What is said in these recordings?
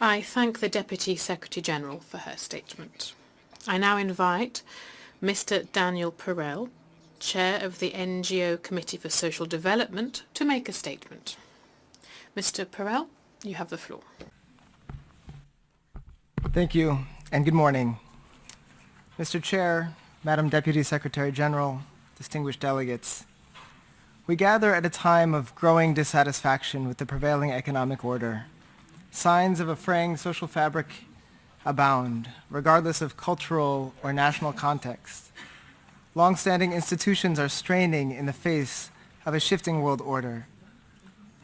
I thank the Deputy Secretary-General for her statement. I now invite Mr Daniel Perell, Chair of the NGO Committee for Social Development, to make a statement. Mr Perell, you have the floor. Thank you, and good morning. Mr. Chair, Madam Deputy Secretary General, distinguished delegates, we gather at a time of growing dissatisfaction with the prevailing economic order Signs of a fraying social fabric abound, regardless of cultural or national context. Long-standing institutions are straining in the face of a shifting world order.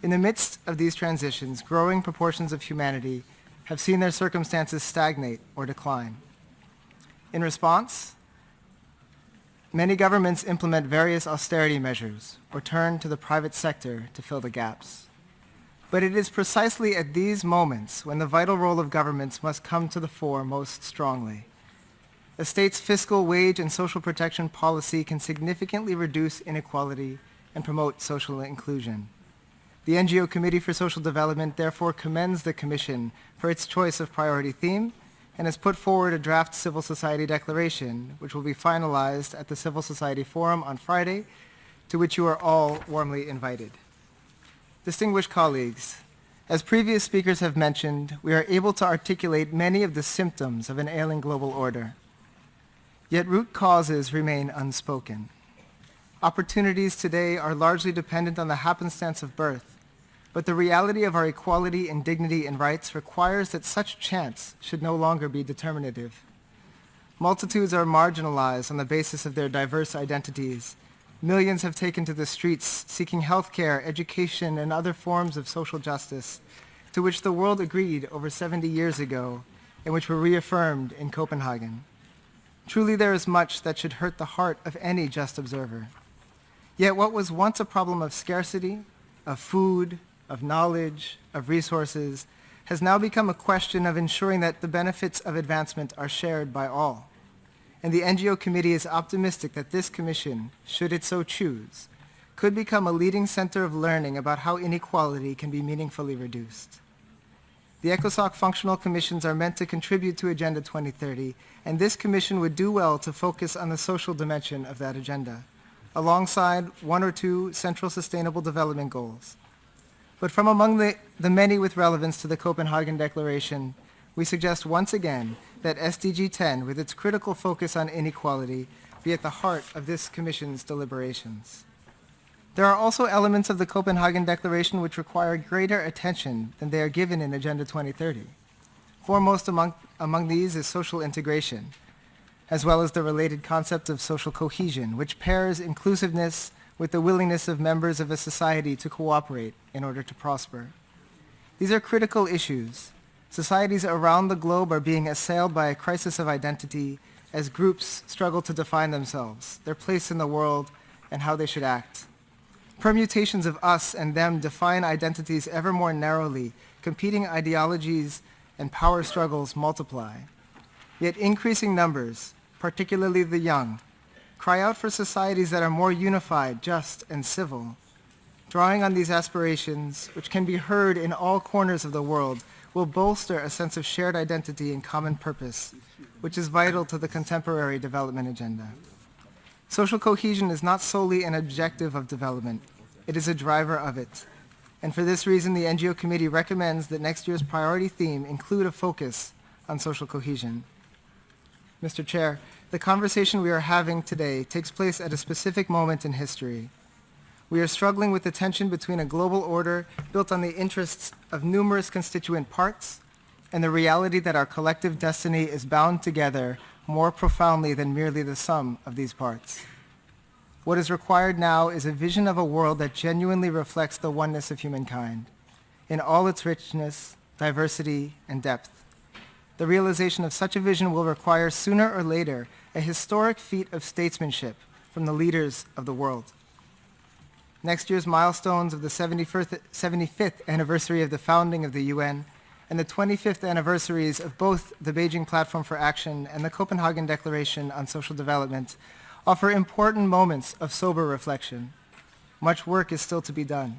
In the midst of these transitions, growing proportions of humanity have seen their circumstances stagnate or decline. In response, many governments implement various austerity measures or turn to the private sector to fill the gaps. But it is precisely at these moments when the vital role of governments must come to the fore most strongly. A state's fiscal, wage, and social protection policy can significantly reduce inequality and promote social inclusion. The NGO Committee for Social Development therefore commends the Commission for its choice of priority theme and has put forward a draft civil society declaration, which will be finalized at the Civil Society Forum on Friday, to which you are all warmly invited. Distinguished colleagues, as previous speakers have mentioned, we are able to articulate many of the symptoms of an ailing global order. Yet root causes remain unspoken. Opportunities today are largely dependent on the happenstance of birth, but the reality of our equality and dignity and rights requires that such chance should no longer be determinative. Multitudes are marginalized on the basis of their diverse identities, Millions have taken to the streets seeking health care, education, and other forms of social justice to which the world agreed over 70 years ago and which were reaffirmed in Copenhagen. Truly there is much that should hurt the heart of any just observer. Yet what was once a problem of scarcity, of food, of knowledge, of resources, has now become a question of ensuring that the benefits of advancement are shared by all and the NGO committee is optimistic that this commission, should it so choose, could become a leading center of learning about how inequality can be meaningfully reduced. The ECOSOC functional commissions are meant to contribute to Agenda 2030, and this commission would do well to focus on the social dimension of that agenda, alongside one or two central sustainable development goals. But from among the, the many with relevance to the Copenhagen Declaration, we suggest once again that SDG 10, with its critical focus on inequality, be at the heart of this Commission's deliberations. There are also elements of the Copenhagen Declaration which require greater attention than they are given in Agenda 2030. Foremost among, among these is social integration, as well as the related concept of social cohesion, which pairs inclusiveness with the willingness of members of a society to cooperate in order to prosper. These are critical issues Societies around the globe are being assailed by a crisis of identity as groups struggle to define themselves, their place in the world, and how they should act. Permutations of us and them define identities ever more narrowly, competing ideologies and power struggles multiply. Yet increasing numbers, particularly the young, cry out for societies that are more unified, just, and civil. Drawing on these aspirations, which can be heard in all corners of the world, will bolster a sense of shared identity and common purpose, which is vital to the contemporary development agenda. Social cohesion is not solely an objective of development, it is a driver of it. And for this reason, the NGO committee recommends that next year's priority theme include a focus on social cohesion. Mr. Chair, the conversation we are having today takes place at a specific moment in history, we are struggling with the tension between a global order built on the interests of numerous constituent parts and the reality that our collective destiny is bound together more profoundly than merely the sum of these parts. What is required now is a vision of a world that genuinely reflects the oneness of humankind in all its richness, diversity, and depth. The realization of such a vision will require sooner or later a historic feat of statesmanship from the leaders of the world. Next year's milestones of the 75th, 75th anniversary of the founding of the UN and the 25th anniversaries of both the Beijing Platform for Action and the Copenhagen Declaration on Social Development offer important moments of sober reflection. Much work is still to be done.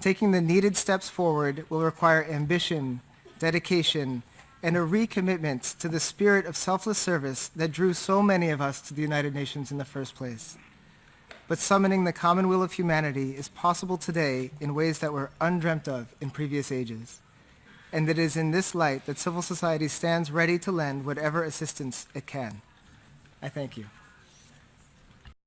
Taking the needed steps forward will require ambition, dedication, and a recommitment to the spirit of selfless service that drew so many of us to the United Nations in the first place. But summoning the common will of humanity is possible today in ways that were undreamt of in previous ages. And it is in this light that civil society stands ready to lend whatever assistance it can. I thank you.